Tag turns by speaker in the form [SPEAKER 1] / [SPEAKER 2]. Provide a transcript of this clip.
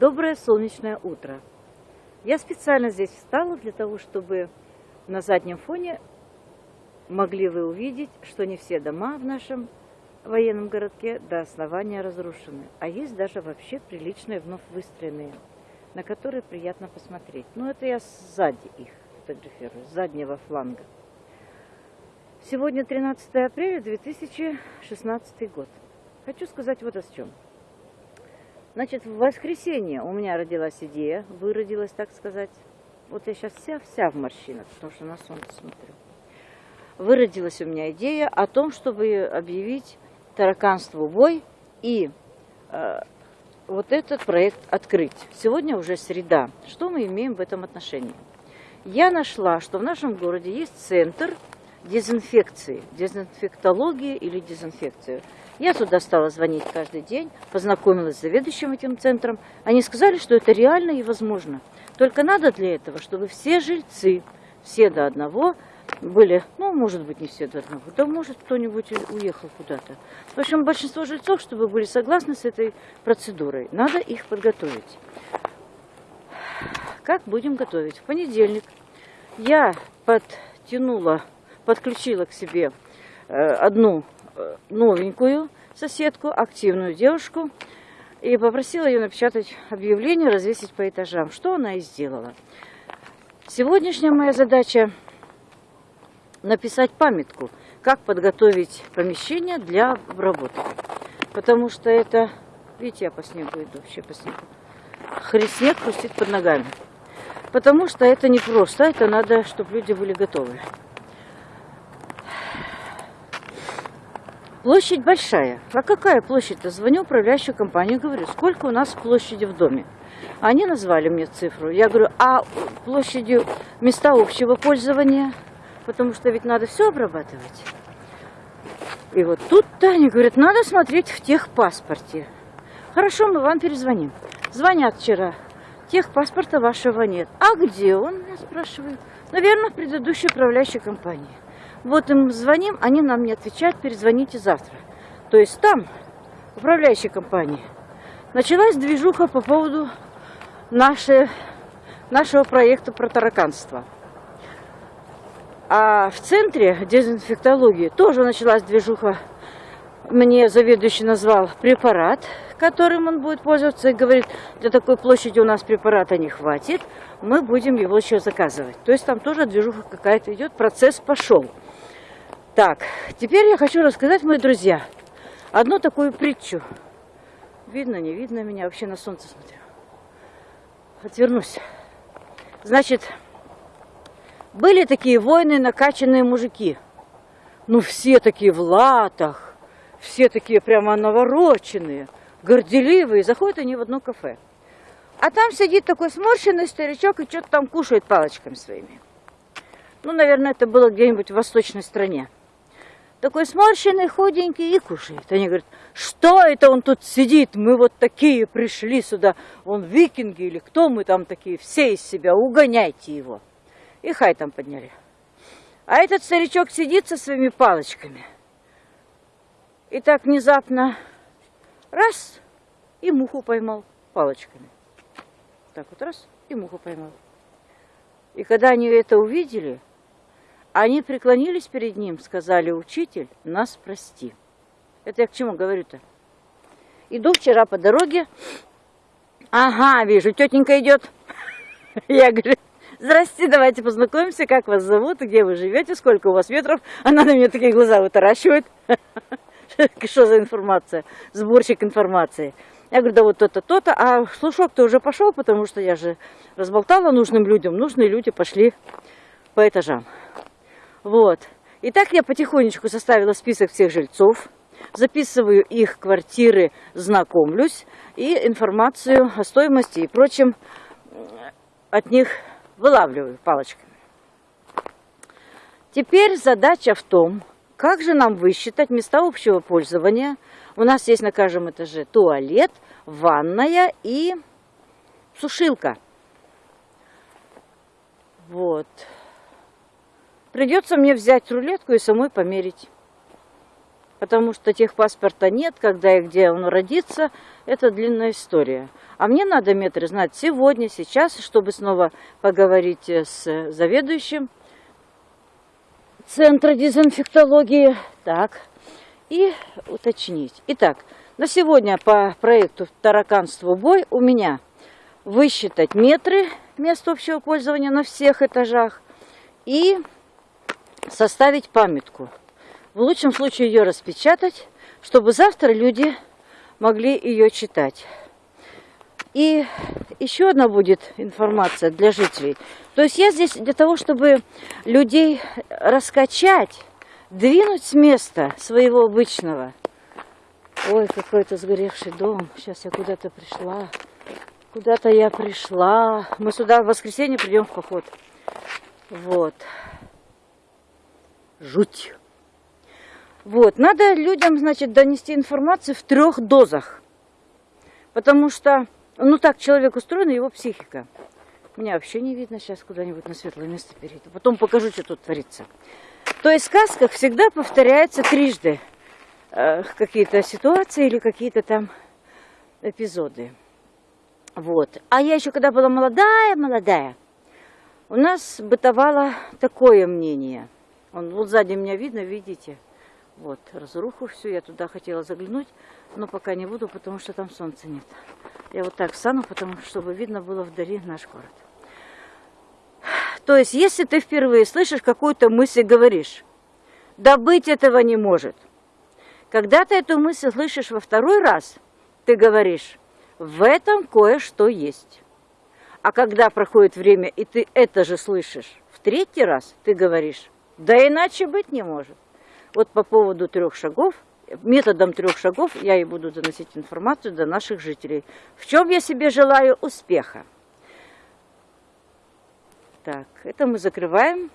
[SPEAKER 1] Доброе солнечное утро. Я специально здесь встала для того, чтобы на заднем фоне могли вы увидеть, что не все дома в нашем военном городке до основания разрушены, а есть даже вообще приличные вновь выстроенные, на которые приятно посмотреть. Но это я сзади их фотографирую, с заднего фланга. Сегодня 13 апреля 2016 год. Хочу сказать вот о чем. Значит, в воскресенье у меня родилась идея, выродилась, так сказать. Вот я сейчас вся-вся в морщинах, потому что на солнце смотрю. Выродилась у меня идея о том, чтобы объявить тараканству бой и э, вот этот проект открыть. Сегодня уже среда. Что мы имеем в этом отношении? Я нашла, что в нашем городе есть центр дезинфекции, дезинфектологии или дезинфекции. Я туда стала звонить каждый день, познакомилась с заведующим этим центром. Они сказали, что это реально и возможно. Только надо для этого, чтобы все жильцы, все до одного, были, ну, может быть, не все до одного, да может кто-нибудь уехал куда-то. В общем, большинство жильцов, чтобы были согласны с этой процедурой, надо их подготовить. Как будем готовить? В понедельник я подтянула, подключила к себе э, одну Э, новенькую соседку, активную девушку, и попросила ее напечатать объявление, развесить по этажам, что она и сделала. Сегодняшняя моя задача написать памятку, как подготовить помещение для обработки. Потому что это, видите, я по снегу иду, вообще по снегу. Снег хрустит под ногами. Потому что это не просто, это надо, чтобы люди были готовы. Площадь большая. А какая площадь-то? Звоню управляющую компанию, говорю, сколько у нас площади в доме. Они назвали мне цифру. Я говорю, а площадью места общего пользования? Потому что ведь надо все обрабатывать. И вот тут-то они говорят, надо смотреть в техпаспорте. Хорошо, мы вам перезвоним. Звонят вчера. Техпаспорта вашего нет. А где он, меня спрашивают. Наверное, в предыдущей управляющей компании. Вот им звоним, они нам не отвечают, перезвоните завтра. То есть там, управляющей компании, началась движуха по поводу нашей, нашего проекта про тараканство. А в центре дезинфектологии тоже началась движуха. Мне заведующий назвал препарат, которым он будет пользоваться, и говорит, для такой площади у нас препарата не хватит, мы будем его еще заказывать. То есть там тоже движуха какая-то идет, процесс пошел. Так, теперь я хочу рассказать, мои друзья, одну такую притчу. Видно, не видно меня, вообще на солнце смотрю. Отвернусь. Значит, были такие воины, накачанные мужики. Ну, все такие в латах, все такие прямо навороченные, горделивые. Заходят они в одно кафе. А там сидит такой сморщенный старичок и что-то там кушает палочками своими. Ну, наверное, это было где-нибудь в восточной стране такой сморщенный, худенький и кушает. Они говорят, что это он тут сидит, мы вот такие пришли сюда, он викинги или кто мы там такие, все из себя, угоняйте его. И хай там подняли. А этот старичок сидит со своими палочками. И так внезапно раз, и муху поймал палочками. Так вот раз, и муху поймал. И когда они это увидели, они преклонились перед ним, сказали, учитель, нас прости. Это я к чему говорю-то? Иду вчера по дороге, ага, вижу, тетенька идет. Я говорю, здрасте, давайте познакомимся, как вас зовут, где вы живете, сколько у вас метров. Она на меня такие глаза вытаращивает. Что за информация? Сборщик информации. Я говорю, да вот то-то, то-то. А слушок-то уже пошел, потому что я же разболтала нужным людям. Нужные люди пошли по этажам. Вот. И так я потихонечку составила список всех жильцов, записываю их квартиры, знакомлюсь и информацию о стоимости и прочем от них вылавливаю палочками. Теперь задача в том, как же нам высчитать места общего пользования. У нас есть на каждом этаже туалет, ванная и сушилка. Вот. Придется мне взять рулетку и самой померить. потому что техпаспорта нет, когда и где он родится, это длинная история. А мне надо метры знать сегодня, сейчас, чтобы снова поговорить с заведующим центра дезинфектологии. Так, и уточнить. Итак, на сегодня по проекту «Тараканство бой» у меня высчитать метры мест общего пользования на всех этажах и составить памятку. В лучшем случае ее распечатать, чтобы завтра люди могли ее читать. И еще одна будет информация для жителей. То есть я здесь для того, чтобы людей раскачать, двинуть с места своего обычного. Ой, какой-то сгоревший дом. Сейчас я куда-то пришла. Куда-то я пришла. Мы сюда в воскресенье придем в поход. Вот. Жуть. Вот. Надо людям, значит, донести информацию в трех дозах. Потому что, ну так человек устроен, его психика. Меня вообще не видно. Сейчас куда-нибудь на светлое место перейду. Потом покажу, что тут творится. То есть в сказках всегда повторяются трижды э, какие-то ситуации или какие-то там эпизоды. Вот. А я еще когда была молодая, молодая, у нас бытовало такое мнение. Он, вот сзади меня видно, видите? Вот, разруху всю, я туда хотела заглянуть, но пока не буду, потому что там солнца нет. Я вот так встану, потому чтобы видно было вдали наш город. То есть, если ты впервые слышишь какую-то мысль, говоришь, да быть этого не может. Когда ты эту мысль слышишь во второй раз, ты говоришь, в этом кое-что есть. А когда проходит время, и ты это же слышишь в третий раз, ты говоришь, да иначе быть не может. Вот по поводу трех шагов, методом трех шагов я и буду доносить информацию до наших жителей. В чем я себе желаю успеха. Так, это мы закрываем.